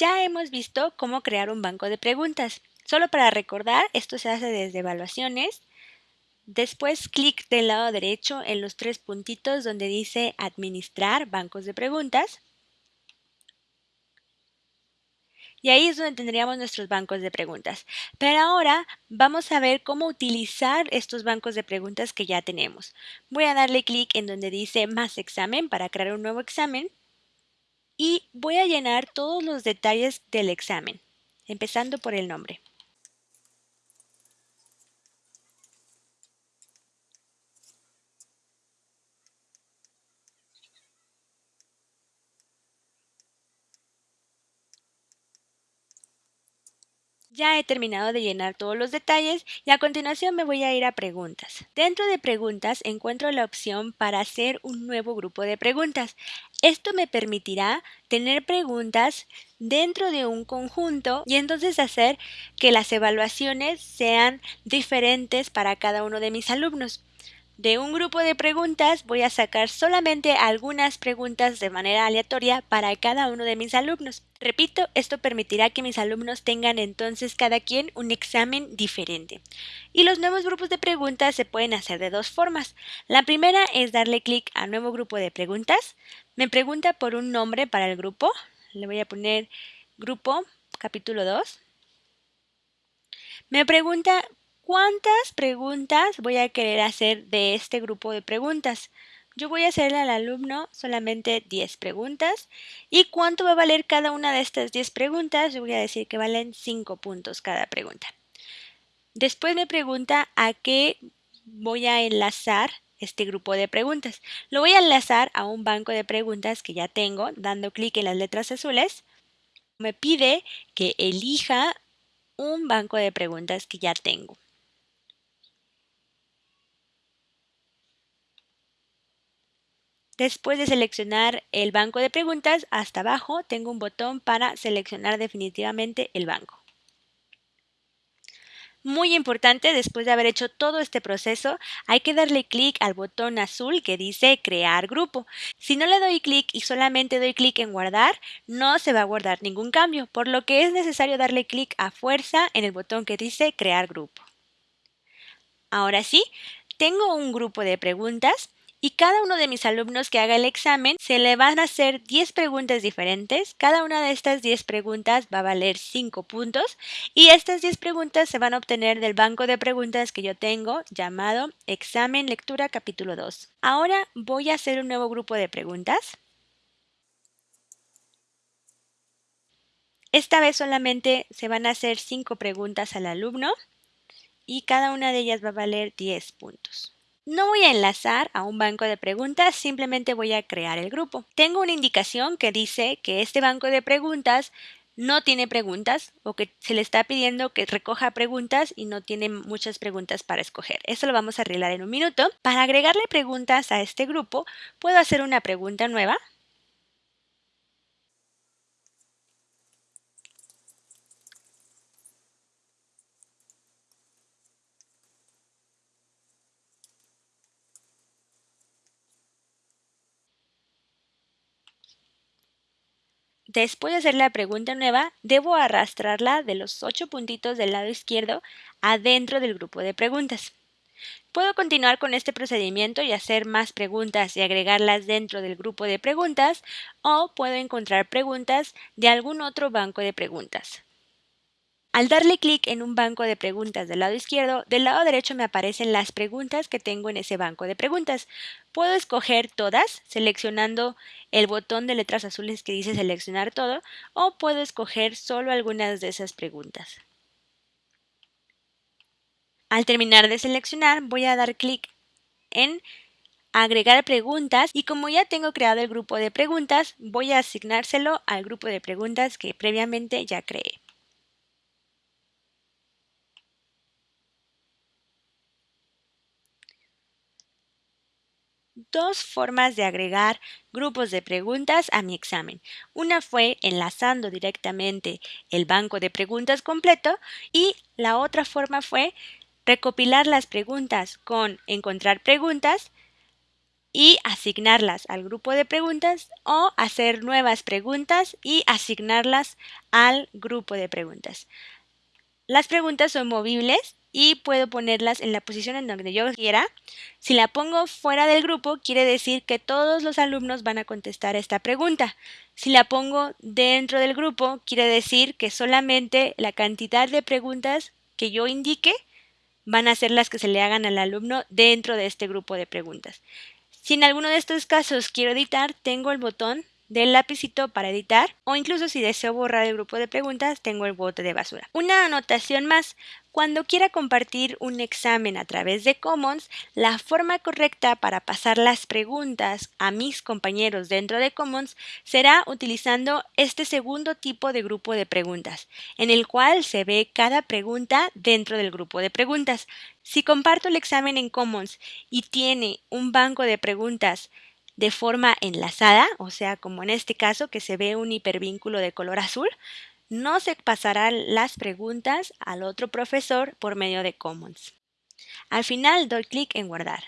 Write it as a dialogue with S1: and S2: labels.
S1: Ya hemos visto cómo crear un banco de preguntas. Solo para recordar, esto se hace desde evaluaciones. Después clic del lado derecho en los tres puntitos donde dice administrar bancos de preguntas. Y ahí es donde tendríamos nuestros bancos de preguntas. Pero ahora vamos a ver cómo utilizar estos bancos de preguntas que ya tenemos. Voy a darle clic en donde dice más examen para crear un nuevo examen y voy a llenar todos los detalles del examen, empezando por el nombre. Ya he terminado de llenar todos los detalles y a continuación me voy a ir a preguntas. Dentro de preguntas encuentro la opción para hacer un nuevo grupo de preguntas. Esto me permitirá tener preguntas dentro de un conjunto y entonces hacer que las evaluaciones sean diferentes para cada uno de mis alumnos. De un grupo de preguntas voy a sacar solamente algunas preguntas de manera aleatoria para cada uno de mis alumnos. Repito, esto permitirá que mis alumnos tengan entonces cada quien un examen diferente. Y los nuevos grupos de preguntas se pueden hacer de dos formas. La primera es darle clic a nuevo grupo de preguntas. Me pregunta por un nombre para el grupo. Le voy a poner grupo capítulo 2. Me pregunta ¿Cuántas preguntas voy a querer hacer de este grupo de preguntas? Yo voy a hacerle al alumno solamente 10 preguntas. ¿Y cuánto va a valer cada una de estas 10 preguntas? Yo voy a decir que valen 5 puntos cada pregunta. Después me pregunta a qué voy a enlazar este grupo de preguntas. Lo voy a enlazar a un banco de preguntas que ya tengo, dando clic en las letras azules. Me pide que elija un banco de preguntas que ya tengo. Después de seleccionar el banco de preguntas, hasta abajo tengo un botón para seleccionar definitivamente el banco. Muy importante, después de haber hecho todo este proceso, hay que darle clic al botón azul que dice crear grupo. Si no le doy clic y solamente doy clic en guardar, no se va a guardar ningún cambio, por lo que es necesario darle clic a fuerza en el botón que dice crear grupo. Ahora sí, tengo un grupo de preguntas y cada uno de mis alumnos que haga el examen se le van a hacer 10 preguntas diferentes. Cada una de estas 10 preguntas va a valer 5 puntos y estas 10 preguntas se van a obtener del banco de preguntas que yo tengo llamado Examen Lectura Capítulo 2. Ahora voy a hacer un nuevo grupo de preguntas. Esta vez solamente se van a hacer 5 preguntas al alumno y cada una de ellas va a valer 10 puntos. No voy a enlazar a un banco de preguntas, simplemente voy a crear el grupo. Tengo una indicación que dice que este banco de preguntas no tiene preguntas o que se le está pidiendo que recoja preguntas y no tiene muchas preguntas para escoger. Eso lo vamos a arreglar en un minuto. Para agregarle preguntas a este grupo, puedo hacer una pregunta nueva Después de hacer la pregunta nueva, debo arrastrarla de los ocho puntitos del lado izquierdo adentro del grupo de preguntas. Puedo continuar con este procedimiento y hacer más preguntas y agregarlas dentro del grupo de preguntas o puedo encontrar preguntas de algún otro banco de preguntas. Al darle clic en un banco de preguntas del lado izquierdo, del lado derecho me aparecen las preguntas que tengo en ese banco de preguntas. Puedo escoger todas seleccionando el botón de letras azules que dice seleccionar todo o puedo escoger solo algunas de esas preguntas. Al terminar de seleccionar voy a dar clic en agregar preguntas y como ya tengo creado el grupo de preguntas voy a asignárselo al grupo de preguntas que previamente ya creé. Dos formas de agregar grupos de preguntas a mi examen. Una fue enlazando directamente el banco de preguntas completo y la otra forma fue recopilar las preguntas con encontrar preguntas y asignarlas al grupo de preguntas o hacer nuevas preguntas y asignarlas al grupo de preguntas. Las preguntas son movibles y puedo ponerlas en la posición en donde yo quiera. Si la pongo fuera del grupo, quiere decir que todos los alumnos van a contestar esta pregunta. Si la pongo dentro del grupo, quiere decir que solamente la cantidad de preguntas que yo indique van a ser las que se le hagan al alumno dentro de este grupo de preguntas. Si en alguno de estos casos quiero editar, tengo el botón del lapicito para editar o incluso si deseo borrar el grupo de preguntas tengo el bote de basura. Una anotación más, cuando quiera compartir un examen a través de Commons, la forma correcta para pasar las preguntas a mis compañeros dentro de Commons será utilizando este segundo tipo de grupo de preguntas, en el cual se ve cada pregunta dentro del grupo de preguntas. Si comparto el examen en Commons y tiene un banco de preguntas de forma enlazada, o sea, como en este caso que se ve un hipervínculo de color azul, no se pasarán las preguntas al otro profesor por medio de Commons. Al final doy clic en guardar.